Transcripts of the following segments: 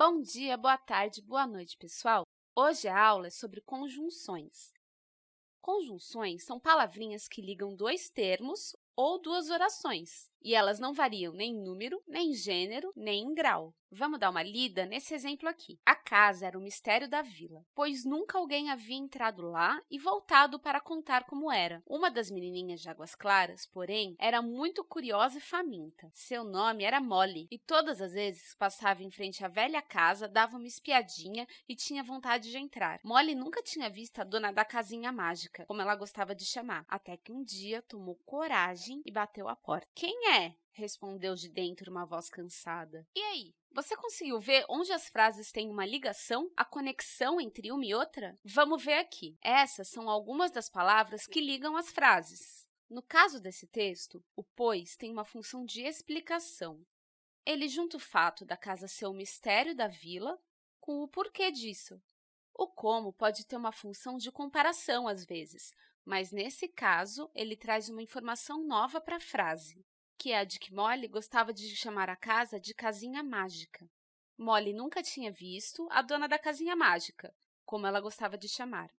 Bom dia, boa tarde, boa noite, pessoal! Hoje a aula é sobre conjunções. Conjunções são palavrinhas que ligam dois termos ou duas orações, e elas não variam nem em número, nem em gênero, nem em grau. Vamos dar uma lida nesse exemplo aqui. A casa era o mistério da vila, pois nunca alguém havia entrado lá e voltado para contar como era. Uma das menininhas de Águas Claras, porém, era muito curiosa e faminta. Seu nome era Molly, e todas as vezes que passava em frente à velha casa, dava uma espiadinha e tinha vontade de entrar. Molly nunca tinha visto a dona da casinha mágica, como ela gostava de chamar, até que um dia tomou coragem e bateu a porta. Quem é? respondeu de dentro uma voz cansada. E aí, você conseguiu ver onde as frases têm uma ligação, a conexão entre uma e outra? Vamos ver aqui. Essas são algumas das palavras que ligam as frases. No caso desse texto, o pois tem uma função de explicação. Ele junta o fato da casa ser o mistério da vila com o porquê disso. O como pode ter uma função de comparação, às vezes, mas, nesse caso, ele traz uma informação nova para a frase que é a de que Molly gostava de chamar a casa de casinha mágica. Molly nunca tinha visto a dona da casinha mágica, como ela gostava de chamar.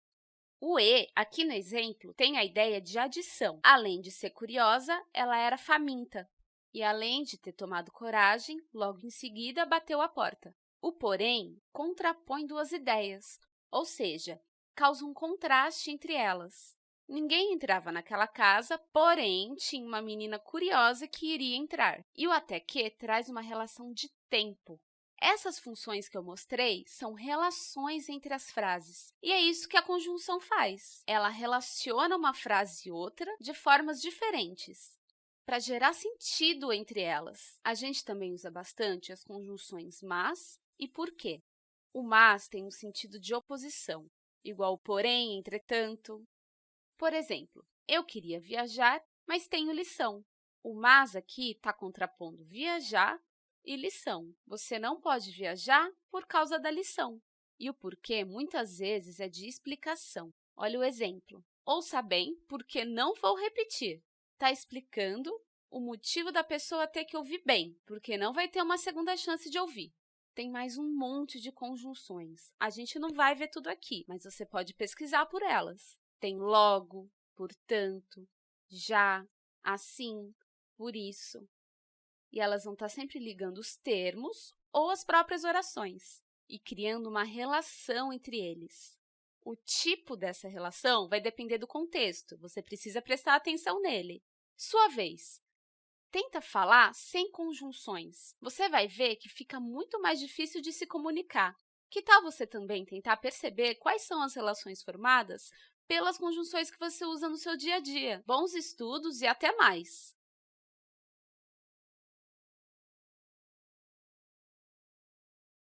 O E, aqui no exemplo, tem a ideia de adição. Além de ser curiosa, ela era faminta. E, além de ter tomado coragem, logo em seguida bateu a porta. O porém contrapõe duas ideias, ou seja, causa um contraste entre elas. Ninguém entrava naquela casa, porém, tinha uma menina curiosa que iria entrar. E o até que traz uma relação de tempo. Essas funções que eu mostrei são relações entre as frases, e é isso que a conjunção faz. Ela relaciona uma frase e outra de formas diferentes, para gerar sentido entre elas. A gente também usa bastante as conjunções mas e porque. O mas tem um sentido de oposição, igual porém, entretanto, por exemplo, eu queria viajar, mas tenho lição. O mas aqui está contrapondo viajar e lição. Você não pode viajar por causa da lição. E o porquê, muitas vezes, é de explicação. Olha o exemplo. Ouça bem, porque não vou repetir. Está explicando o motivo da pessoa ter que ouvir bem, porque não vai ter uma segunda chance de ouvir. Tem mais um monte de conjunções. A gente não vai ver tudo aqui, mas você pode pesquisar por elas. Tem logo, portanto, já, assim, por isso. E elas vão estar sempre ligando os termos ou as próprias orações e criando uma relação entre eles. O tipo dessa relação vai depender do contexto, você precisa prestar atenção nele. Sua vez. Tenta falar sem conjunções. Você vai ver que fica muito mais difícil de se comunicar. Que tal você também tentar perceber quais são as relações formadas pelas conjunções que você usa no seu dia a dia. Bons estudos e até mais!